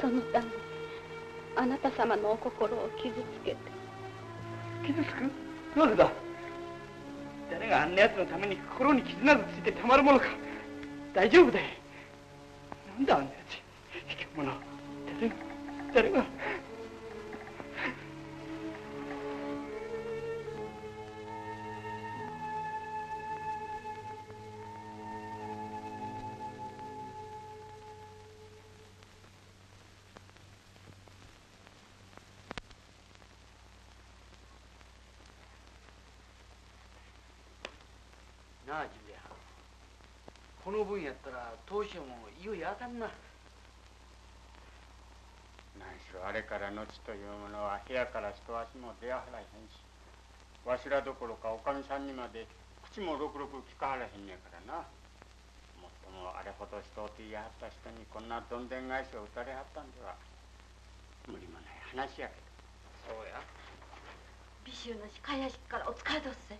せん。そのためにあなた様のお心を傷つけて。
傷つく？なぜだ？誰があんな奴のために心に傷などついてたまるものか。大丈夫だよ。なあジュリアこの分やったら当初もいよいよあかんな。
何しろあれから後というものは部屋から一足も出やはらへんしわしらどころかおかみさんにまで口もろくろく聞かはらへんねやからな。もっともあれほど人をって言いはった人にこんなどんでん返しを打たれはったんでは無理もない話やけど。
そうや。
美州の鹿屋敷からお疲れどっせ。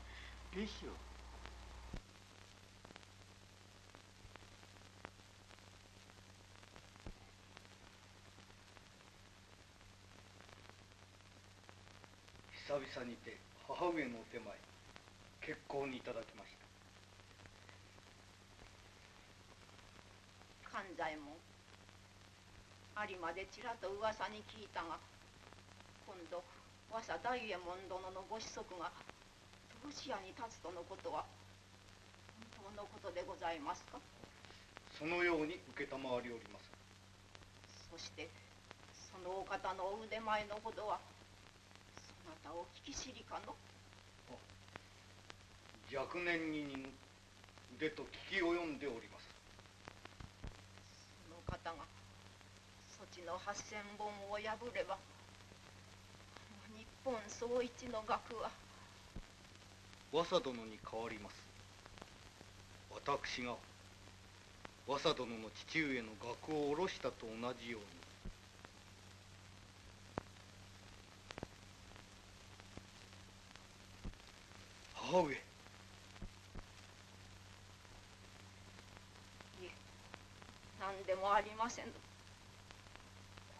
美州
久々にて母上のお手前結構にいただきました。
寛左衛門有馬でちらと噂に聞いたが今度和佐大右衛門殿のご子息が当主屋に立つとのことは本当のことでございますか？
そのように承りおります。
そしてそのお方のお腕前のほどはそなたお聞き知りかの？
若年に似ぬ腕と聞き及んでおります。
その方がそちの八千本を破れば日本総一の学は。
和佐殿に代わります。私が和佐殿の父上の学を下ろしたと同じように母上
いえ何でもありませんこ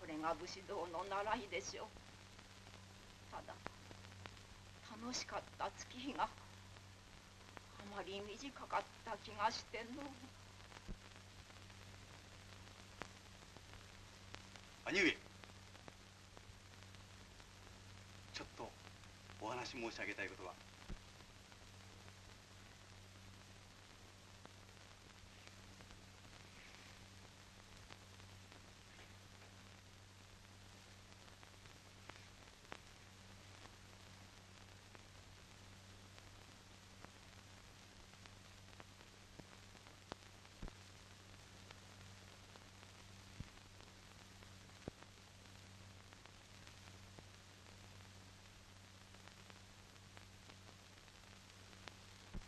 れが武士道の習いでしょう。ただ楽しかった月日があまり短かった気がしての
兄上。ちょっとお話申し上げたいことが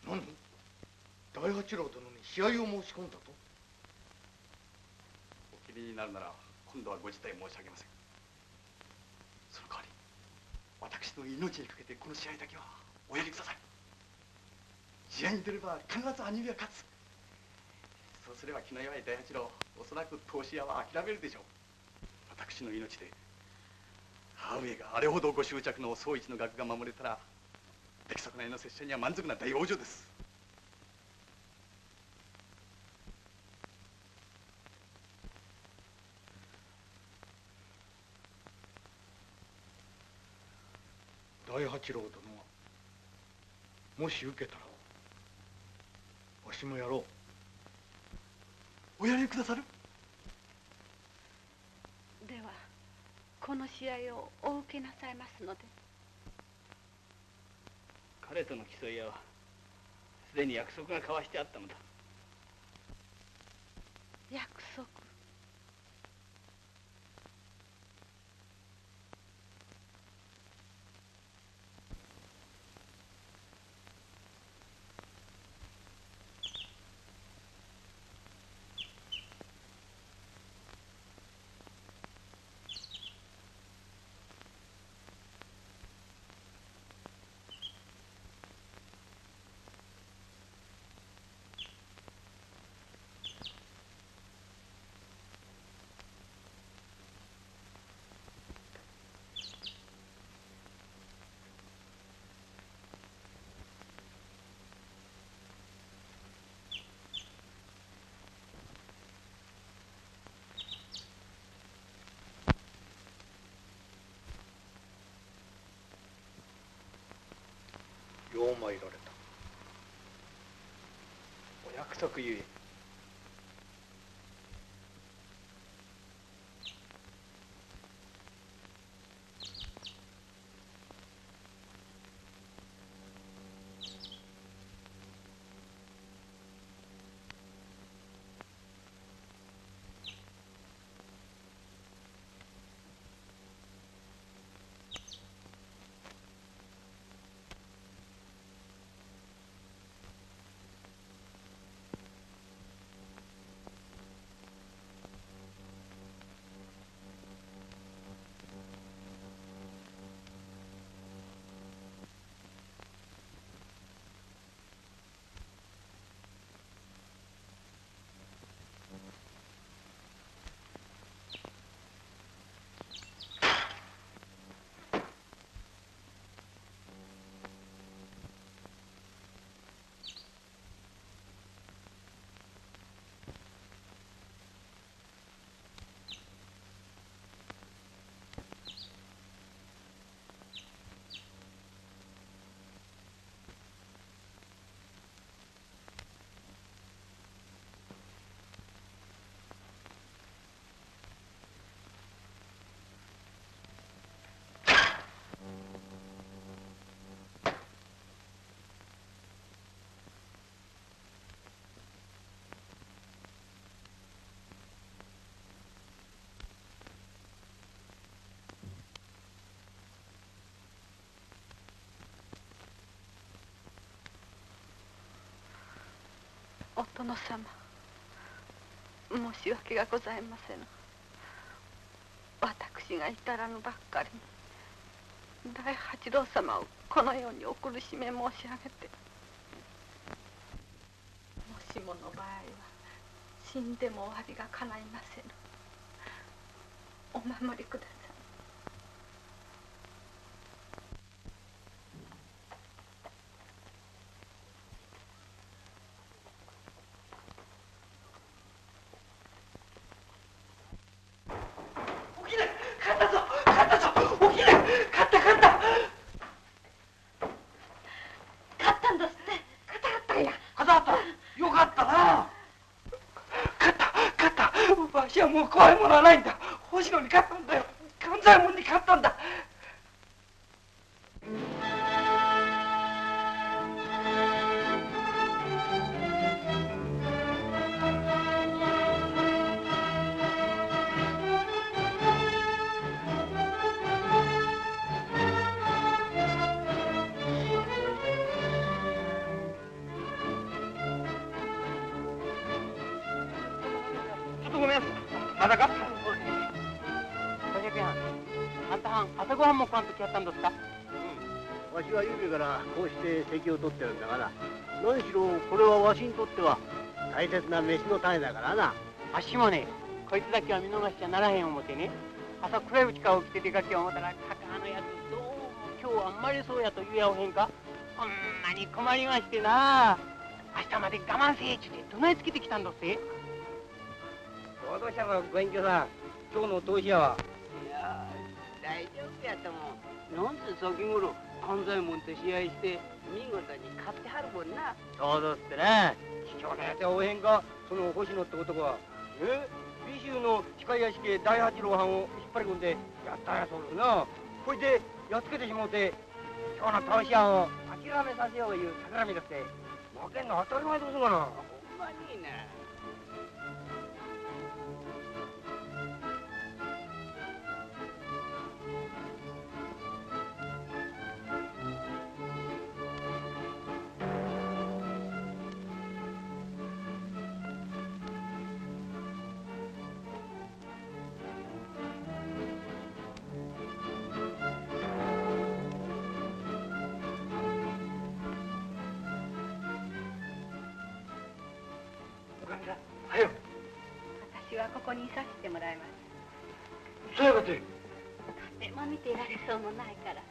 何大八郎殿に試合を申し込んだと？
お気になるなら今度はご辞退申し上げません。その代わり私の命にかけてこの試合だけはおやりください。試合に出れば必ず兄上が勝つ。そうすれば気の弱い大八郎おそらく投資屋は諦めるでしょう。私の命で母上があれほどご執着の総一の学が守れたら出来損ないの拙者には満足な大往生です
大八郎殿がもし受けたらわしもやろう。
おやりくださる？
ではこの試合をお受けなさいますので。
彼との競い合いはすでに約束が交わしてあったのだ
参られた。
お約束ゆえ
お殿様。申し訳がございませぬ。私が至らぬばっかりに大八郎様をこのようにお苦しめ申し上げてもしもの場合は死んでも終わりがかないませぬ。お守りください。
勝ったぞ。勝ったぞ起きれ勝った勝った
勝ったんだ。って
勝ったんや勝ったよかったな勝った勝ったわしはもう怖いものはないんだ。
切な飯の種だからな。
あっしもねこいつだけは見逃しちゃならへん思てね。朝暗いうちから起きて出かけよう思ったらカカのやつどうも今日はあんまりそうやと言えやおへんか？ほんまに困りましてな。明日まで我慢せえちゅうてどないつけてきたんどって？
労働者のご隠居さん。今日の投資屋は？い
や大丈夫やともなんせ先頃関西門と試合して見事に勝ってはるもんな。
そうだってね貴重なやつはおへんかその星野って男は。え？美州の機械屋敷へ大八郎藩を引っ張り込んでやったんやそうですな。こいでやっつけてしもうて今日の投資屋を諦めさせよういう企みだって。負けんの当たり前どうするかな。
ほんまにい
いね。ここにいさせてもらいます。
そうやがて
でも見ていられそうもないから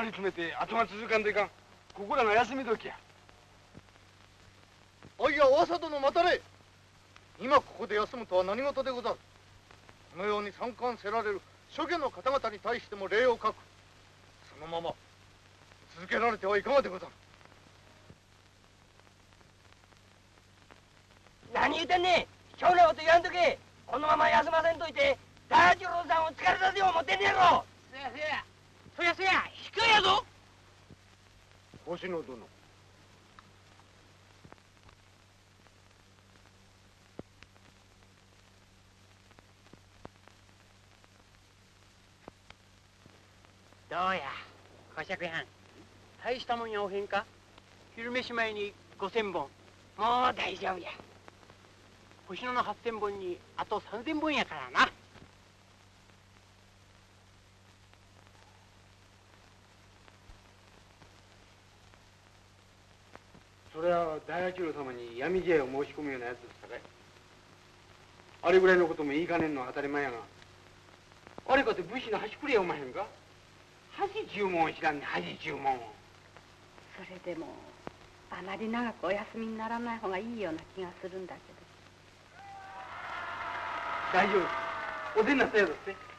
ま
り詰めて後が続かんといかん。ここらが休み時や。
あいや噂殿待たれ。今ここで休むとは何事でござる。このように参観せられる諸家の方々に対しても礼を書く。そのまま続けられてはいかがでござる。
何言うてんねん。今日のこと言わんとけ。このまま休ませんといて大八郎さんを疲れさせよう思ってんねやろ。
そやそや。そやそややぞ。
星野殿。
どうや小釈やん大したもんやおへんか？昼飯前に五千本。もう大丈夫や。星野の八千本にあと三千本やからな
それは大八郎様に闇試合を申し込むようなやつですかいあれぐらいのことも言いかねんのは当たり前やが。あれかて武士の端くれやおまへんか。恥注文を知らんね恥注文。を
それでもあまり長くお休みにならない方がいいような気がするんだけ
大丈夫おでんなさやだって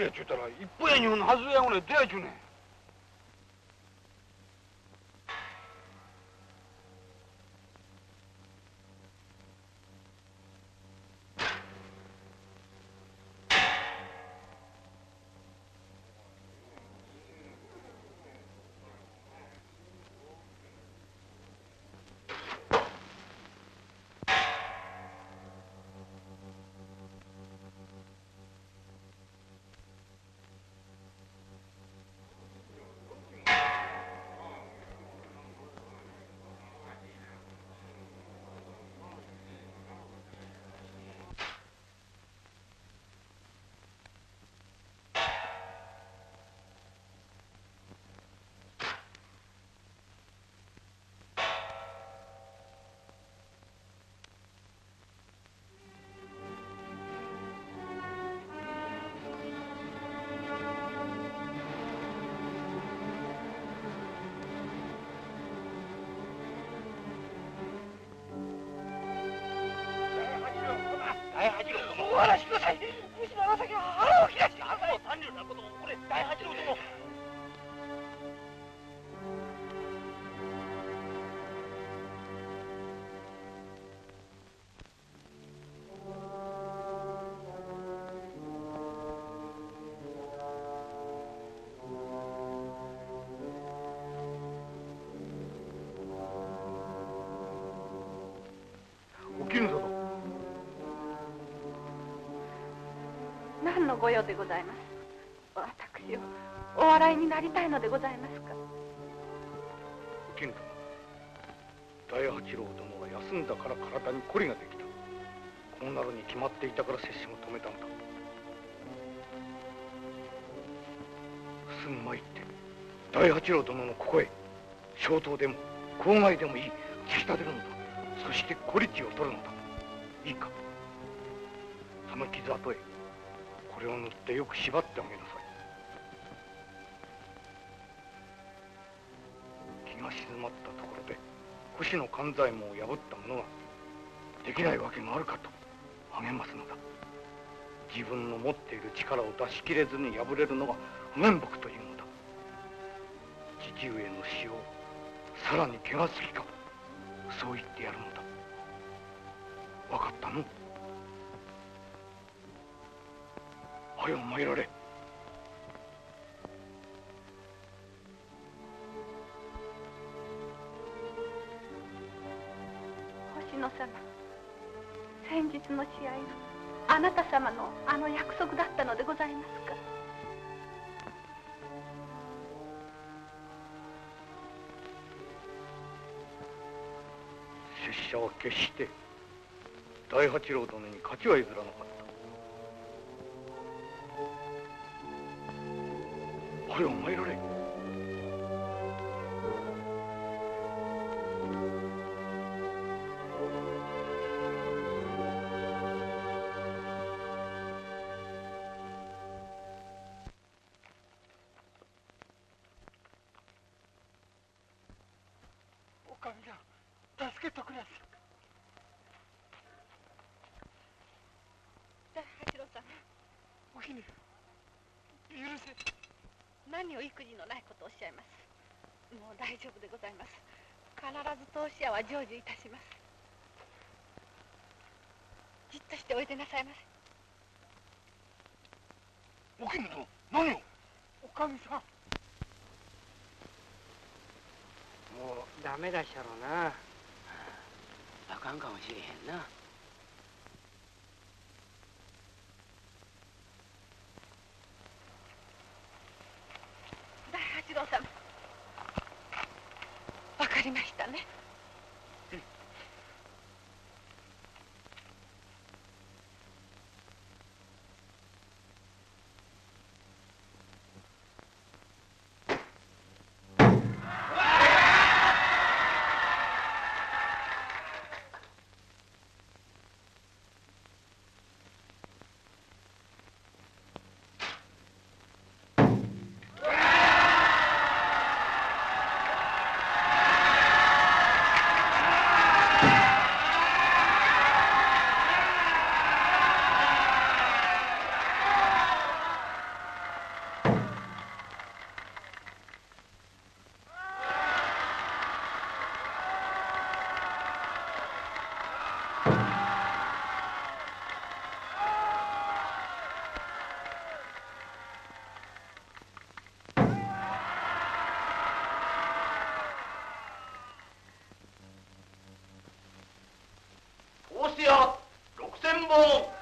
やちゅうたら一本や二本の外れやぐらい出やちゅうねん
大八郎殿お話
のご用でございます。私をお笑いになりたいのでございますか？
金殿大八郎殿は休んだから体にこりができた。こうなるに決まっていたから接種を止めたのだ。すぐ参って大八郎殿のここへ消灯でも郊外でもいい突き立てるのだ。そして小力を取るのだ。いいか。その傷跡へ。れを塗ってよく縛ってあげなさい。気が静まったところで星の勘左衛門を破った者ができないわけがあるかと励ますのだ。自分の持っている力を出し切れずに破れるのが不面目というのだ。父上の死をさらに怪我すきかそう言ってやるのだ。分かったの？はよ参られ。
星野様先日の試合があなた様のあの約束だったのでございますか？
拙者は決して大八郎殿に勝ちは譲らなかったこれ
お
前の
ね
やろうなあかんかもしれへんな。
大八郎様。わかりましたね。
六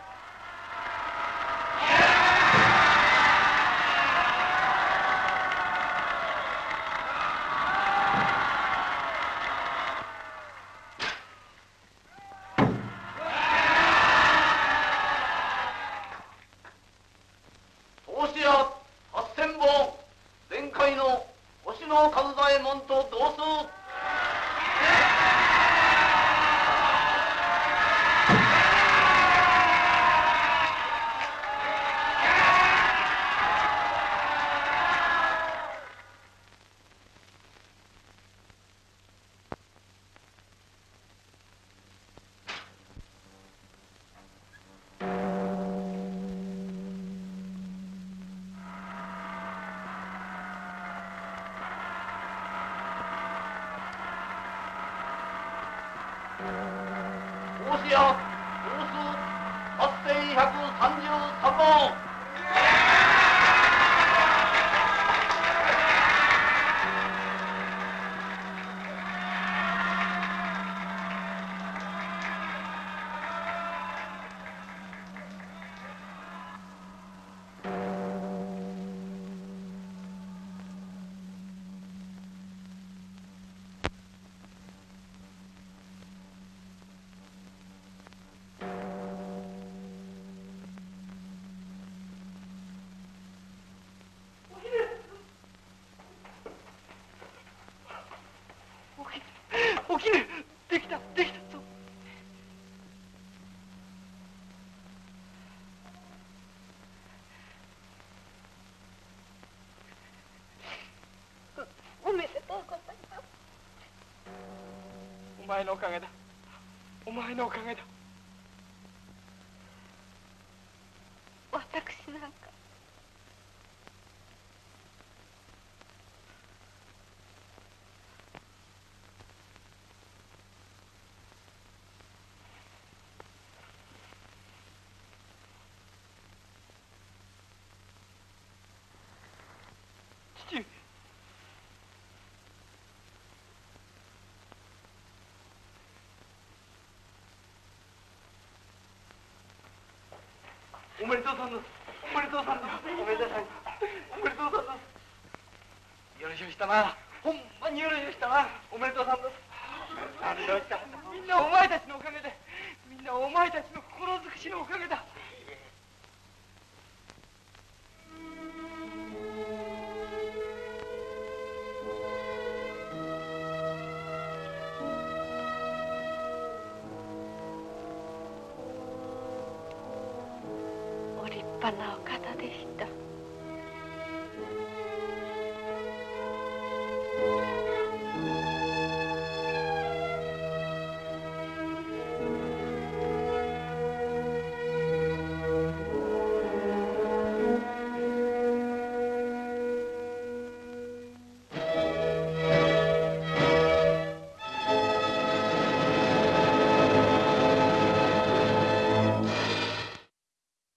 おきねできた。できた。ぞ
おめでとうございます
お前のおかげだ。お前のおかげだ
私なんか
おめでとうさんです。おめでとうさんです。おめでとうさんおめでとうさんです。よろしゅうしたなほんまによろしゅうしたなおめでとうさんです。感動したみんなお前たちのおかげで。みんなお前たちの心尽くしのおかげだ